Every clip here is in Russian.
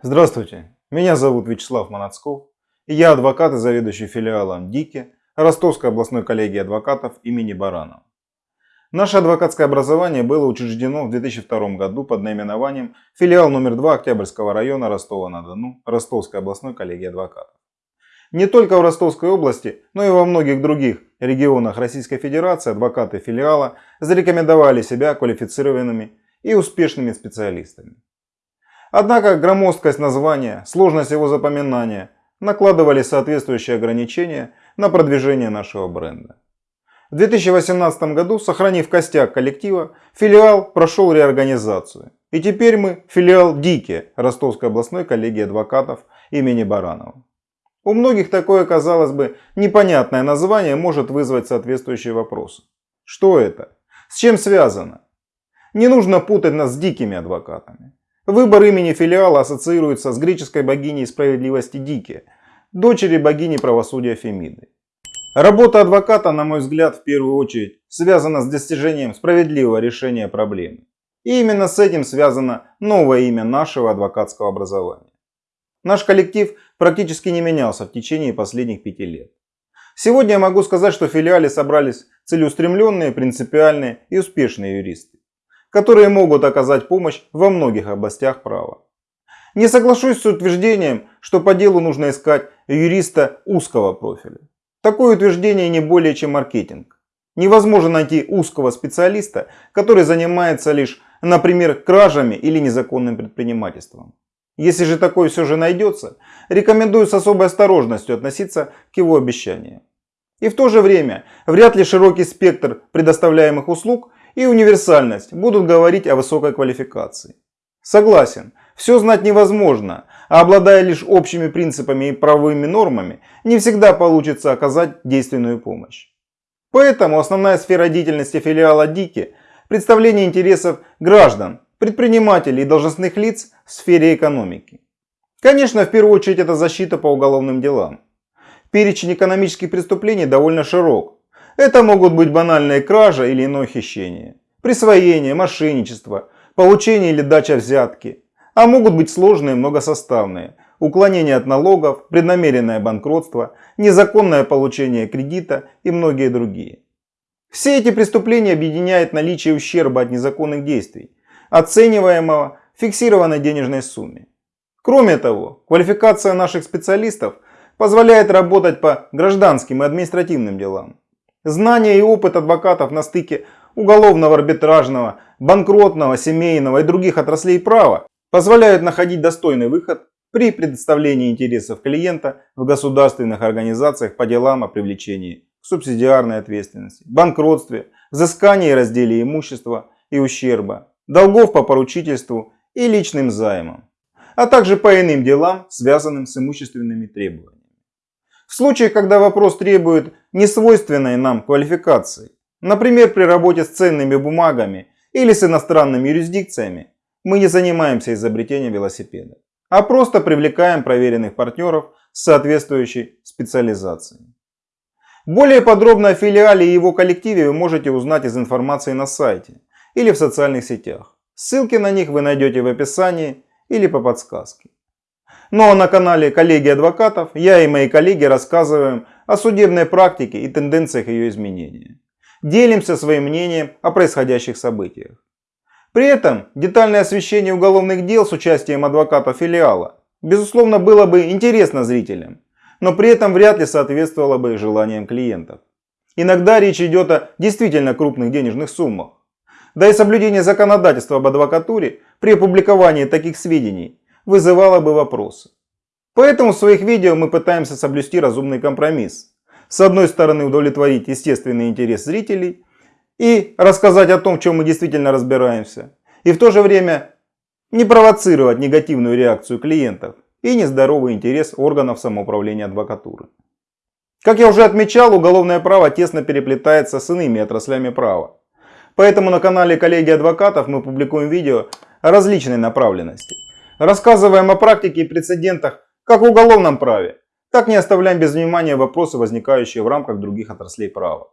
Здравствуйте, меня зовут Вячеслав Манацков, и я адвокат и заведующий филиалом ДИКИ Ростовской областной коллегии адвокатов имени Баранова. Наше адвокатское образование было учреждено в 2002 году под наименованием филиал номер 2 Октябрьского района Ростова-на-Дону Ростовской областной коллегии адвокатов. Не только в Ростовской области, но и во многих других регионах Российской Федерации адвокаты филиала зарекомендовали себя квалифицированными и успешными специалистами. Однако громоздкость названия, сложность его запоминания накладывали соответствующие ограничения на продвижение нашего бренда. В 2018 году, сохранив костяк коллектива, филиал прошел реорганизацию. И теперь мы филиал ДИКИ Ростовской областной коллегии адвокатов имени Баранова. У многих такое, казалось бы, непонятное название может вызвать соответствующие вопросы. Что это? С чем связано? Не нужно путать нас с дикими адвокатами. Выбор имени филиала ассоциируется с греческой богиней справедливости Дики, дочери богини правосудия Фемиды. Работа адвоката, на мой взгляд, в первую очередь связана с достижением справедливого решения проблемы. И именно с этим связано новое имя нашего адвокатского образования. Наш коллектив практически не менялся в течение последних пяти лет. Сегодня я могу сказать, что в филиале собрались целеустремленные, принципиальные и успешные юристы которые могут оказать помощь во многих областях права. Не соглашусь с утверждением, что по делу нужно искать юриста узкого профиля. Такое утверждение не более чем маркетинг. Невозможно найти узкого специалиста, который занимается лишь, например, кражами или незаконным предпринимательством. Если же такой все же найдется, рекомендую с особой осторожностью относиться к его обещаниям. И в то же время, вряд ли широкий спектр предоставляемых услуг и универсальность будут говорить о высокой квалификации. Согласен, все знать невозможно, а обладая лишь общими принципами и правовыми нормами, не всегда получится оказать действенную помощь. Поэтому основная сфера деятельности филиала ДИКИ – представление интересов граждан, предпринимателей и должностных лиц в сфере экономики. Конечно, в первую очередь это защита по уголовным делам. Перечень экономических преступлений довольно широк, это могут быть банальные кража или иное хищение, присвоение, мошенничество, получение или дача взятки. А могут быть сложные многосоставные, уклонение от налогов, преднамеренное банкротство, незаконное получение кредита и многие другие. Все эти преступления объединяет наличие ущерба от незаконных действий, оцениваемого фиксированной денежной сумме. Кроме того, квалификация наших специалистов позволяет работать по гражданским и административным делам. Знания и опыт адвокатов на стыке уголовного, арбитражного, банкротного, семейного и других отраслей права позволяют находить достойный выход при предоставлении интересов клиента в государственных организациях по делам о привлечении к субсидиарной ответственности, банкротстве, взыскании и разделе имущества и ущерба, долгов по поручительству и личным займам, а также по иным делам, связанным с имущественными требованиями. В случае, когда вопрос требует несвойственной нам квалификации, например, при работе с ценными бумагами или с иностранными юрисдикциями, мы не занимаемся изобретением велосипеда, а просто привлекаем проверенных партнеров с соответствующей специализацией. Более подробно о филиале и его коллективе вы можете узнать из информации на сайте или в социальных сетях. Ссылки на них вы найдете в описании или по подсказке. Ну а на канале коллеги адвокатов я и мои коллеги рассказываем о судебной практике и тенденциях ее изменения. Делимся своим мнением о происходящих событиях. При этом детальное освещение уголовных дел с участием адвоката филиала безусловно было бы интересно зрителям, но при этом вряд ли соответствовало бы желаниям клиентов. Иногда речь идет о действительно крупных денежных суммах. Да и соблюдение законодательства об адвокатуре при опубликовании таких сведений вызывало бы вопросы. Поэтому в своих видео мы пытаемся соблюсти разумный компромисс. С одной стороны удовлетворить естественный интерес зрителей и рассказать о том, в чем мы действительно разбираемся. И в то же время не провоцировать негативную реакцию клиентов и нездоровый интерес органов самоуправления адвокатуры. Как я уже отмечал, уголовное право тесно переплетается с иными отраслями права. Поэтому на канале коллеги адвокатов мы публикуем видео различной направленности. Рассказываем о практике и прецедентах как в уголовном праве, так не оставляем без внимания вопросы, возникающие в рамках других отраслей права.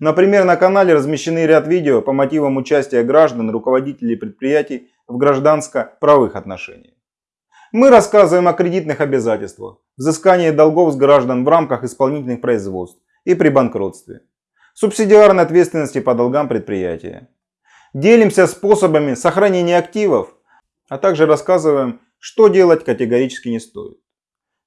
Например, на канале размещены ряд видео по мотивам участия граждан руководителей предприятий в гражданско-правовых отношениях. Мы рассказываем о кредитных обязательствах, взыскании долгов с граждан в рамках исполнительных производств и при банкротстве, субсидиарной ответственности по долгам предприятия. Делимся способами сохранения активов, а также рассказываем, что делать категорически не стоит.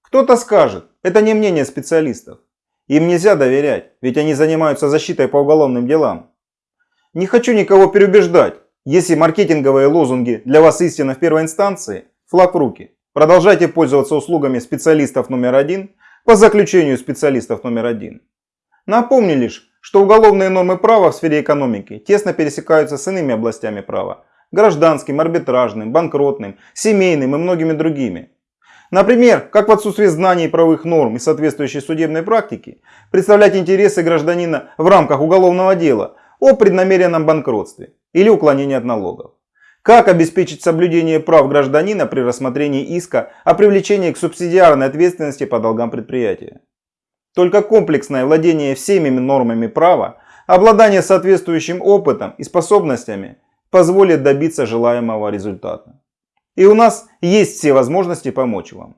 Кто-то скажет, это не мнение специалистов. Им нельзя доверять, ведь они занимаются защитой по уголовным делам. Не хочу никого переубеждать. Если маркетинговые лозунги для вас истина в первой инстанции, флаг в руки. Продолжайте пользоваться услугами специалистов номер один по заключению специалистов номер один. Напомню лишь, что уголовные нормы права в сфере экономики тесно пересекаются с иными областями права – гражданским, арбитражным, банкротным, семейным и многими другими. Например, как в отсутствии знаний правовых норм и соответствующей судебной практики представлять интересы гражданина в рамках уголовного дела о преднамеренном банкротстве или уклонении от налогов. Как обеспечить соблюдение прав гражданина при рассмотрении иска о привлечении к субсидиарной ответственности по долгам предприятия. Только комплексное владение всеми нормами права, обладание соответствующим опытом и способностями позволит добиться желаемого результата. И у нас есть все возможности помочь вам.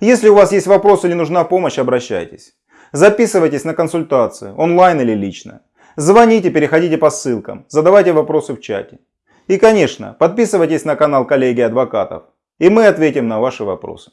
Если у вас есть вопросы или нужна помощь, обращайтесь. Записывайтесь на консультацию, онлайн или лично. Звоните, переходите по ссылкам, задавайте вопросы в чате. И, конечно, подписывайтесь на канал коллеги адвокатов, и мы ответим на ваши вопросы.